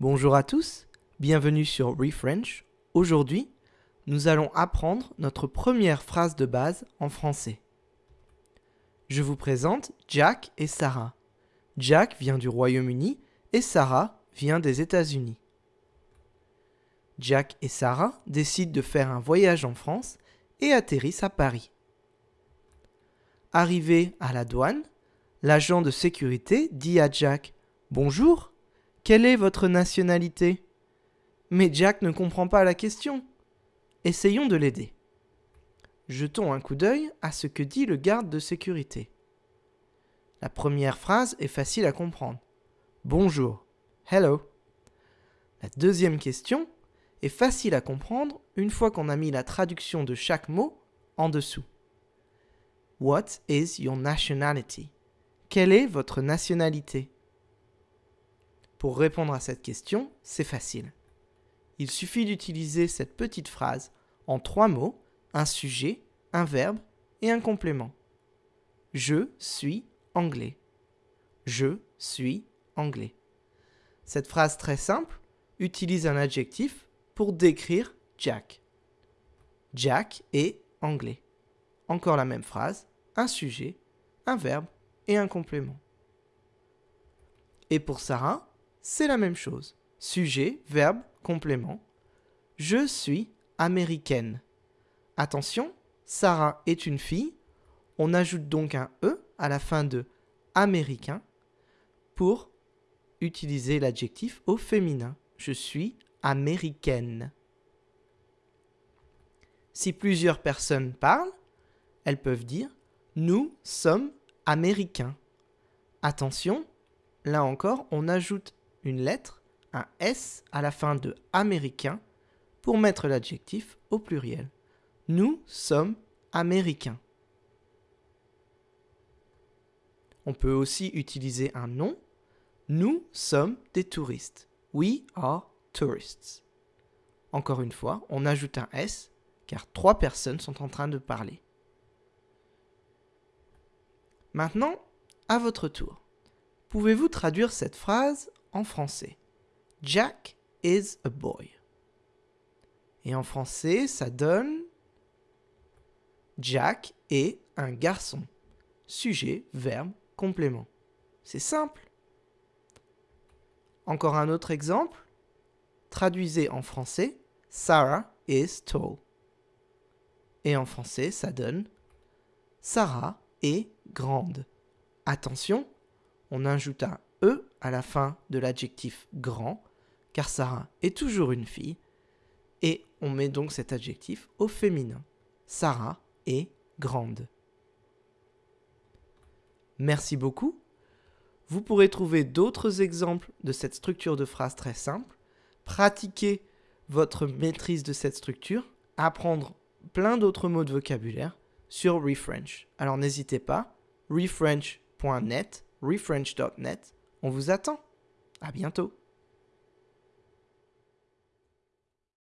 Bonjour à tous, bienvenue sur ReFrench. Aujourd'hui, nous allons apprendre notre première phrase de base en français. Je vous présente Jack et Sarah. Jack vient du Royaume-Uni et Sarah vient des États-Unis. Jack et Sarah décident de faire un voyage en France et atterrissent à Paris. Arrivé à la douane, l'agent de sécurité dit à Jack Bonjour, quelle est votre nationalité? Mais Jack ne comprend pas la question. Essayons de l'aider. Jetons un coup d'œil à ce que dit le garde de sécurité. La première phrase est facile à comprendre. Bonjour. Hello. La deuxième question est facile à comprendre une fois qu'on a mis la traduction de chaque mot en dessous. What is your nationality? Quelle est votre nationalité? Pour répondre à cette question, c'est facile. Il suffit d'utiliser cette petite phrase en trois mots, un sujet, un verbe et un complément. Je suis anglais. Je suis anglais. Cette phrase très simple utilise un adjectif pour décrire Jack. Jack est anglais. Encore la même phrase, un sujet, un verbe et un complément. Et pour Sarah, c'est la même chose. Sujet, verbe, complément. Je suis américaine. Attention, Sarah est une fille. On ajoute donc un E à la fin de américain pour utiliser l'adjectif au féminin. Je suis américaine. Si plusieurs personnes parlent, elles peuvent dire nous sommes américains. Attention, là encore, on ajoute une lettre, un S à la fin de américain pour mettre l'adjectif au pluriel. Nous sommes américains. On peut aussi utiliser un nom. Nous sommes des touristes. We are tourists. Encore une fois, on ajoute un S car trois personnes sont en train de parler. Maintenant, à votre tour. Pouvez-vous traduire cette phrase en français Jack is a boy. Et en français, ça donne Jack est un garçon. Sujet, verbe, complément. C'est simple. Encore un autre exemple. Traduisez en français Sarah is tall. Et en français, ça donne Sarah est grande. Attention, on ajoute un E à la fin de l'adjectif grand, car Sarah est toujours une fille, et on met donc cet adjectif au féminin. Sarah est grande. Merci beaucoup. Vous pourrez trouver d'autres exemples de cette structure de phrase très simple. Pratiquez votre maîtrise de cette structure, apprendre plein d'autres mots de vocabulaire sur ReFrench. Alors n'hésitez pas, refrench.net, refrench.net, on vous attend. À bientôt.